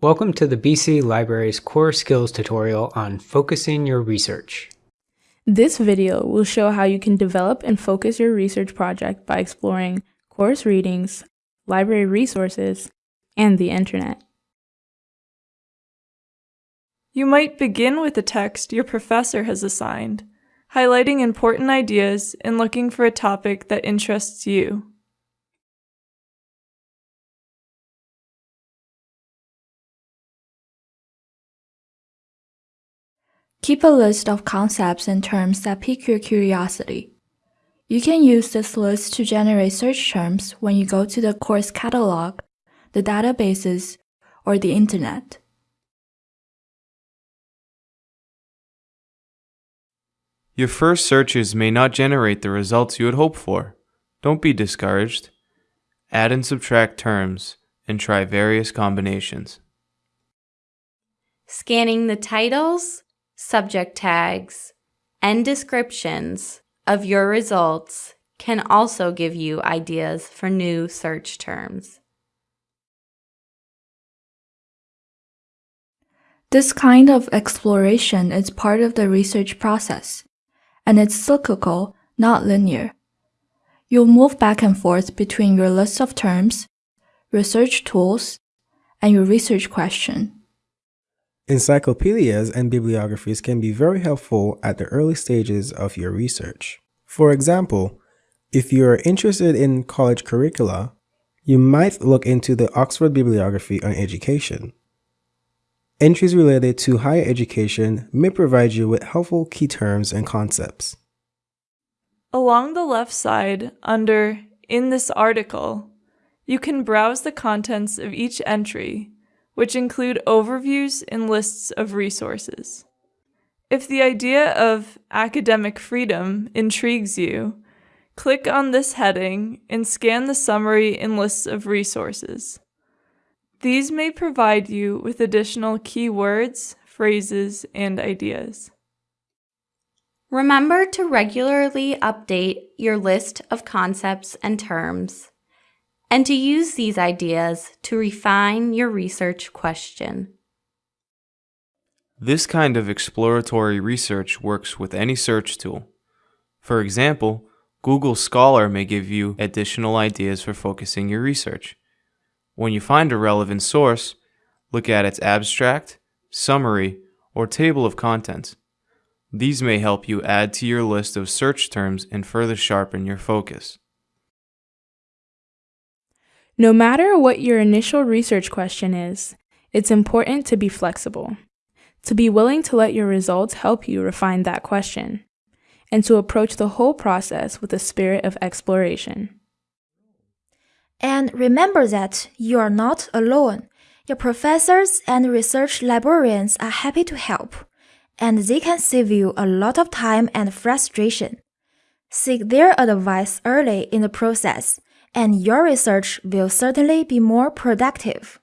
Welcome to the BC Library's Core Skills tutorial on focusing your research. This video will show how you can develop and focus your research project by exploring course readings, library resources, and the internet. You might begin with a text your professor has assigned, highlighting important ideas and looking for a topic that interests you. Keep a list of concepts and terms that pique your curiosity. You can use this list to generate search terms when you go to the course catalog, the databases, or the internet. Your first searches may not generate the results you had hoped for. Don't be discouraged. Add and subtract terms and try various combinations. Scanning the titles, subject tags, and descriptions of your results can also give you ideas for new search terms. This kind of exploration is part of the research process, and it's cyclical, not linear. You'll move back and forth between your list of terms, research tools, and your research question. Encyclopedias and bibliographies can be very helpful at the early stages of your research. For example, if you are interested in college curricula, you might look into the Oxford Bibliography on Education. Entries related to higher education may provide you with helpful key terms and concepts. Along the left side, under In this article, you can browse the contents of each entry which include overviews and lists of resources. If the idea of academic freedom intrigues you, click on this heading and scan the summary and lists of resources. These may provide you with additional keywords, phrases, and ideas. Remember to regularly update your list of concepts and terms and to use these ideas to refine your research question. This kind of exploratory research works with any search tool. For example, Google Scholar may give you additional ideas for focusing your research. When you find a relevant source, look at its abstract, summary, or table of contents. These may help you add to your list of search terms and further sharpen your focus. No matter what your initial research question is, it's important to be flexible, to be willing to let your results help you refine that question, and to approach the whole process with a spirit of exploration. And remember that you are not alone. Your professors and research librarians are happy to help, and they can save you a lot of time and frustration. Seek their advice early in the process and your research will certainly be more productive.